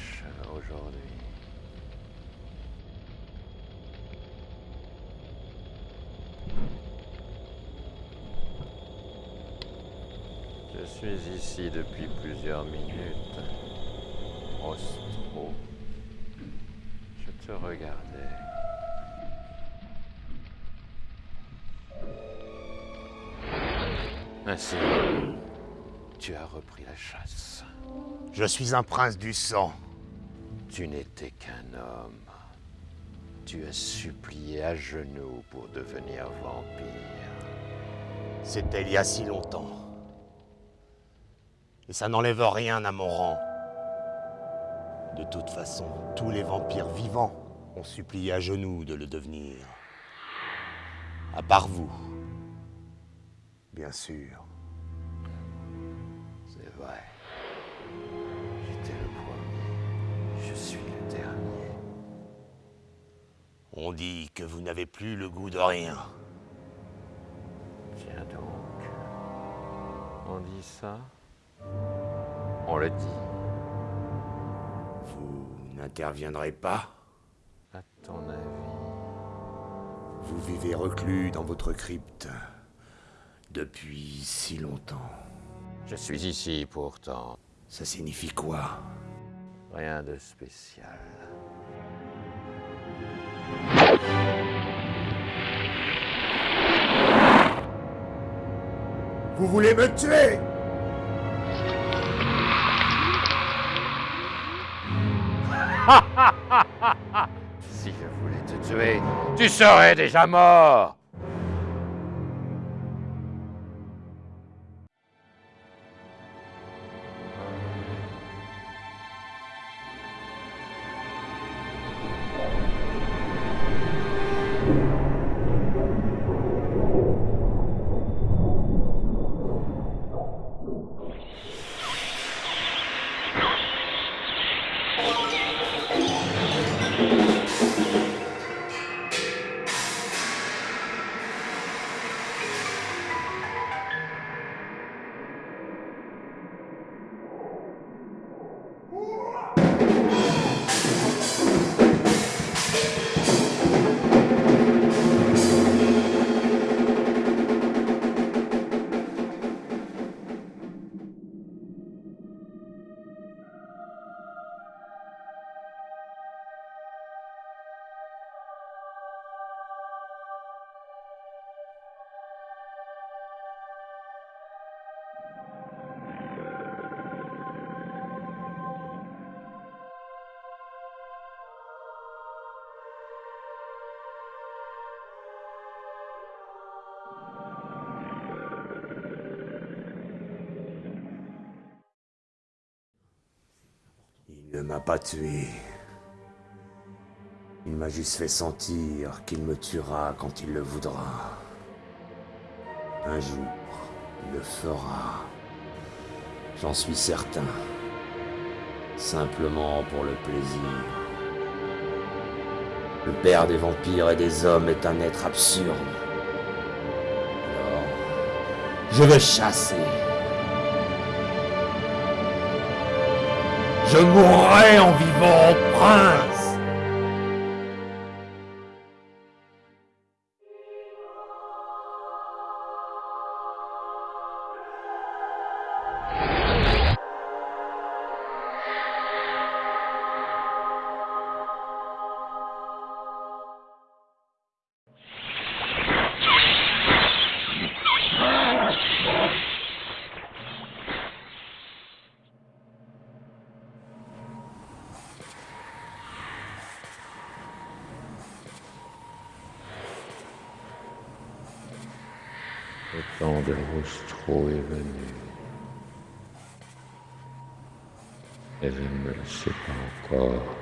Fraîche aujourd'hui. Je suis ici depuis plusieurs minutes. Rostro. Je te regardais. Ainsi, tu as repris la chasse. Je suis un prince du sang. Tu n'étais qu'un homme. Tu as supplié à genoux pour devenir vampire. C'était il y a si longtemps. Et ça n'enlève rien à mon rang. De toute façon, tous les vampires vivants ont supplié à genoux de le devenir. À part vous. Bien sûr. C'est vrai. Je suis le dernier. On dit que vous n'avez plus le goût de rien. Tiens donc. On dit ça On le dit. Vous n'interviendrez pas? À ton avis Vous vivez reclus dans votre crypte depuis si longtemps. Je suis ici pourtant. Ça signifie quoi? Rien de spécial. Vous voulez me tuer? Si je voulais te tuer, tu serais déjà mort pas tué. Il m'a juste fait sentir qu'il me tuera quand il le voudra. Un jour, il le fera. J'en suis certain. Simplement pour le plaisir. Le père des vampires et des hommes est un être absurde. Alors, je vais chasser. Je mourrai en vivant prince. Temps de Roustreau est venu. Et je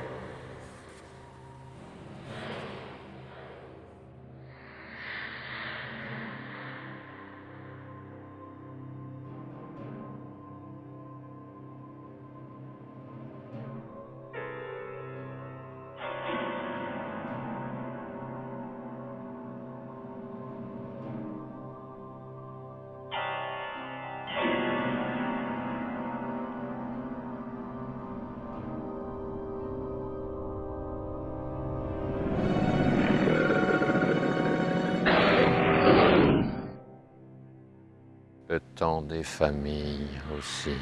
des familles aussi.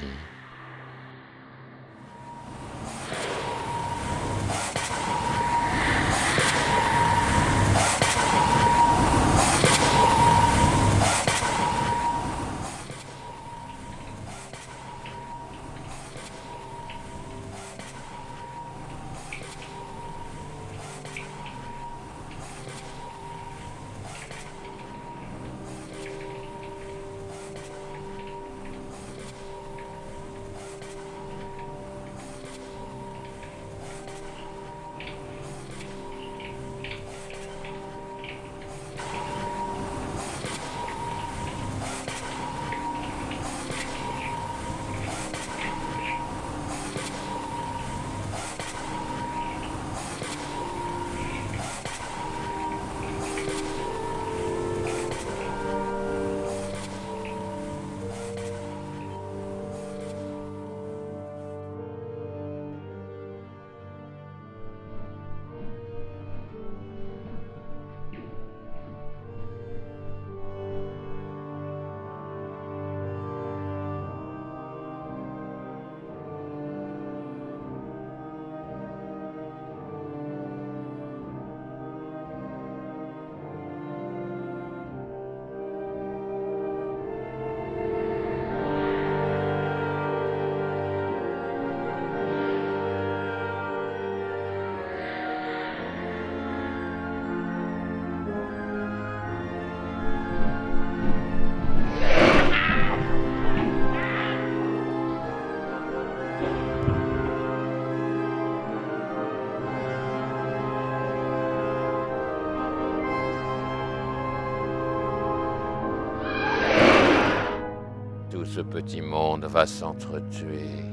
Ce petit monde va s'entretuer.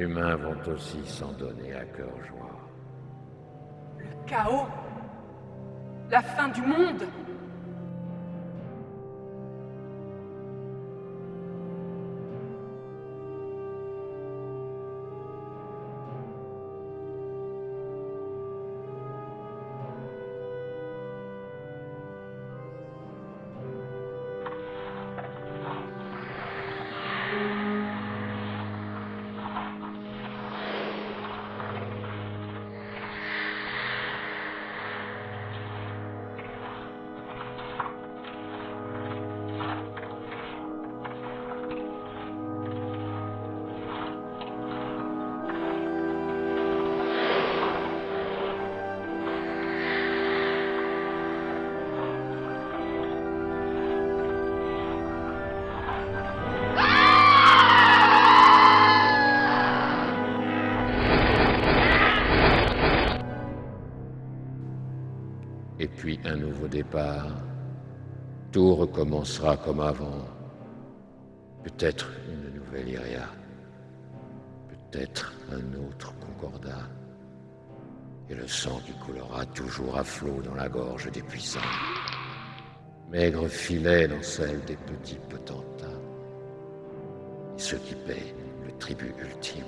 Humains vont aussi s'en donner à cœur joie. Le chaos La fin du monde Et puis un nouveau départ. Tout recommencera comme avant. Peut-être une nouvelle Iria. Peut-être un autre Concordat. Et le sang qui coulera toujours à flot dans la gorge des puissants. Maigre filet dans celle des petits potentats. Et ceux qui paient le tribut ultime.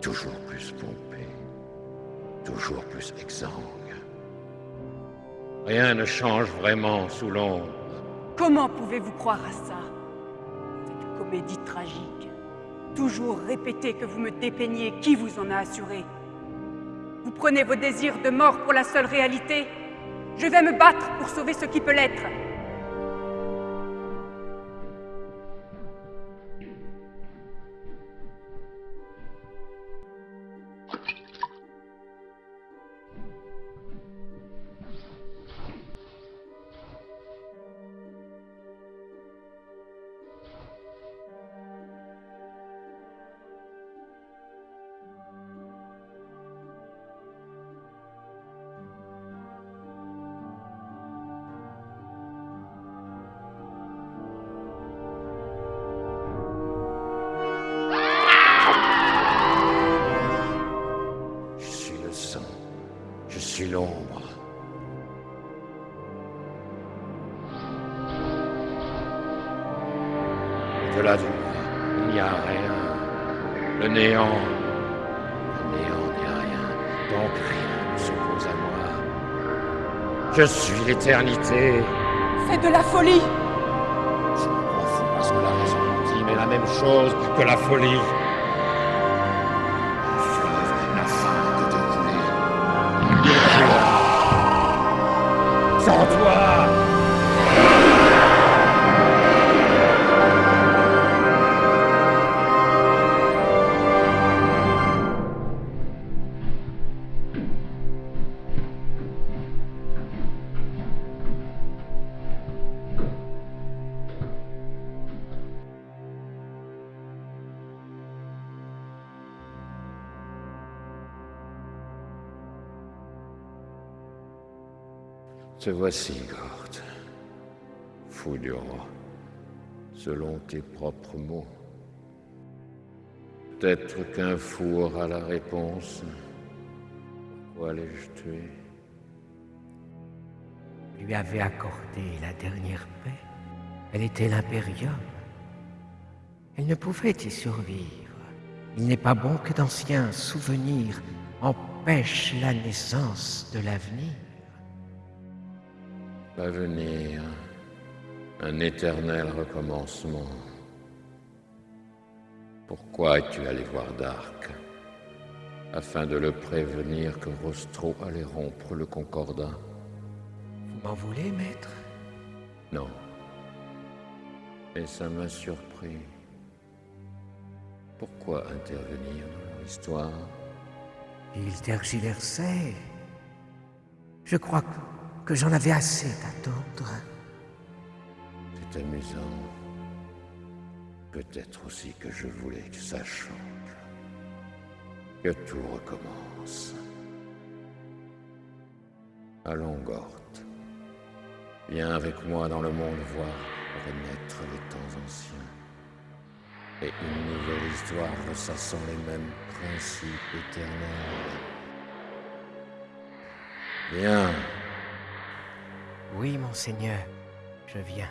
Toujours plus pompé. Toujours plus exsangue. Rien ne change vraiment sous l'ombre. Comment pouvez-vous croire à ça? Cette comédie tragique. Toujours répéter que vous me dépeignez, qui vous en a assuré? Vous prenez vos désirs de mort pour la seule réalité? Je vais me battre pour sauver ce qui peut l'être. L'éternité. C'est de la folie Je m'en fous parce que la raison ultime est la même chose que la folie. Voici, Gord. Fou du roi, selon tes propres mots. Peut-être qu'un fou aura la réponse. Pourquoi l'ai-je tué? Lui avait accordé la dernière paix. Elle était l'impérium. Elle ne pouvait y survivre. Il n'est pas bon que d'anciens souvenirs empêchent la naissance de l'avenir. L'avenir, un éternel recommencement. Pourquoi es-tu allé voir Dark Afin de le prévenir que Rostro allait rompre le concordat? Vous m'en voulez, maître? Non. Mais ça m'a surpris. Pourquoi intervenir dans leur histoire? Il tergiversait. Je crois que, que j'en avais assez d'attendre. C'est amusant. Peut-être aussi que je voulais que ça change. Que tout recommence. Allons, Gort. Viens avec moi dans le monde voir renaître les temps anciens. et une nouvelle histoire ressassant les mêmes principes éternels. Viens. Oui, monseigneur, je viens.